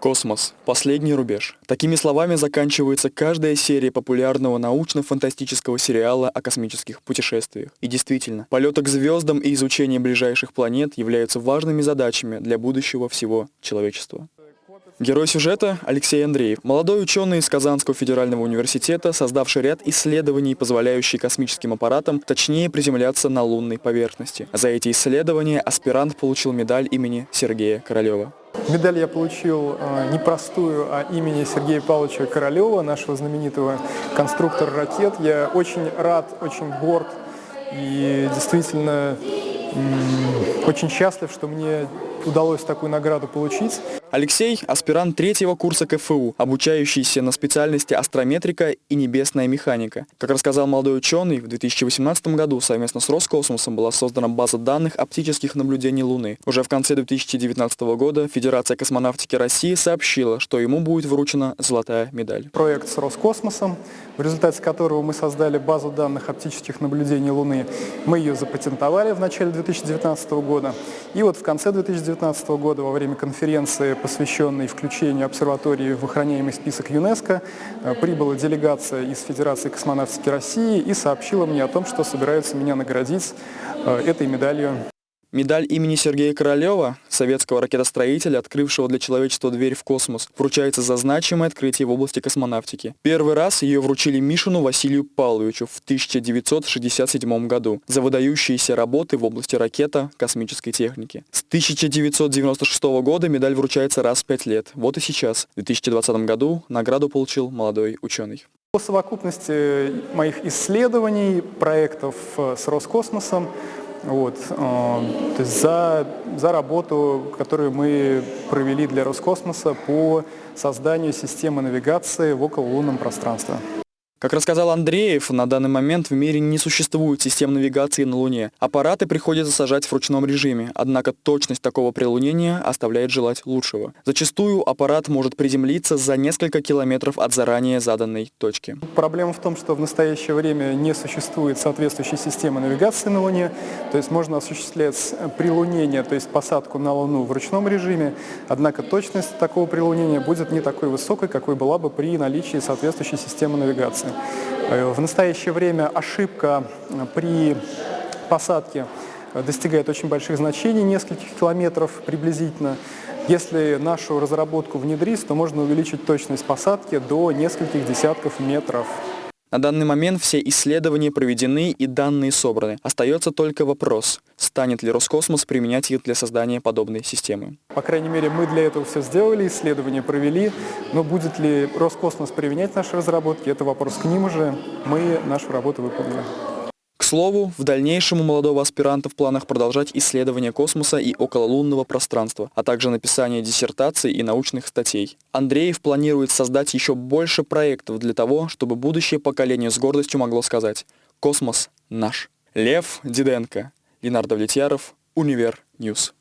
Космос. Последний рубеж. Такими словами заканчивается каждая серия популярного научно-фантастического сериала о космических путешествиях. И действительно, полеты к звездам и изучение ближайших планет являются важными задачами для будущего всего человечества. Герой сюжета – Алексей Андреев, молодой ученый из Казанского федерального университета, создавший ряд исследований, позволяющие космическим аппаратам точнее приземляться на лунной поверхности. За эти исследования аспирант получил медаль имени Сергея Королева. Медаль я получил э, непростую, а имени Сергея Павловича Королева, нашего знаменитого конструктора ракет. Я очень рад, очень горд и действительно очень счастлив, что мне удалось такую награду получить. Алексей – аспирант третьего курса КФУ, обучающийся на специальности астрометрика и небесная механика. Как рассказал молодой ученый, в 2018 году совместно с Роскосмосом была создана база данных оптических наблюдений Луны. Уже в конце 2019 года Федерация космонавтики России сообщила, что ему будет вручена золотая медаль. Проект с Роскосмосом, в результате которого мы создали базу данных оптических наблюдений Луны. Мы ее запатентовали в начале 2019 года. И вот в конце 2019 года во время конференции посвященный включению обсерватории в охраняемый список ЮНЕСКО, э, прибыла делегация из Федерации космонавтики России и сообщила мне о том, что собираются меня наградить э, этой медалью. Медаль имени Сергея Королева, советского ракетостроителя, открывшего для человечества дверь в космос, вручается за значимое открытие в области космонавтики. Первый раз ее вручили Мишину Василию Павловичу в 1967 году за выдающиеся работы в области ракета космической техники. С 1996 года медаль вручается раз в пять лет. Вот и сейчас, в 2020 году, награду получил молодой ученый. По совокупности моих исследований, проектов э, с Роскосмосом, вот, э, то за, за работу, которую мы провели для Роскосмоса по созданию системы навигации в окололунном пространстве. Как рассказал Андреев, на данный момент в мире не существует систем навигации на Луне. Аппараты приходится сажать в ручном режиме, однако точность такого прилунения оставляет желать лучшего. Зачастую аппарат может приземлиться за несколько километров от заранее заданной точки. Проблема в том, что в настоящее время не существует соответствующей системы навигации на Луне, то есть можно осуществлять прилунение, то есть посадку на Луну в ручном режиме, однако точность такого прилунения будет не такой высокой, какой была бы при наличии соответствующей системы навигации. Э, в настоящее время ошибка э, при посадке э, достигает очень больших значений, нескольких километров приблизительно. Если нашу разработку внедрить, то можно увеличить точность посадки до нескольких десятков метров. На данный момент все исследования проведены и данные собраны. Остается только вопрос, станет ли Роскосмос применять их для создания подобной системы. По крайней мере, мы для этого все сделали, исследования провели, но будет ли Роскосмос применять наши разработки, это вопрос к ним уже. Мы нашу работу выполнили слову, в дальнейшем у молодого аспиранта в планах продолжать исследования космоса и окололунного пространства, а также написание диссертаций и научных статей. Андреев планирует создать еще больше проектов для того, чтобы будущее поколение с гордостью могло сказать «Космос наш». Лев Диденко, Ленар Давлетьяров, Univer News.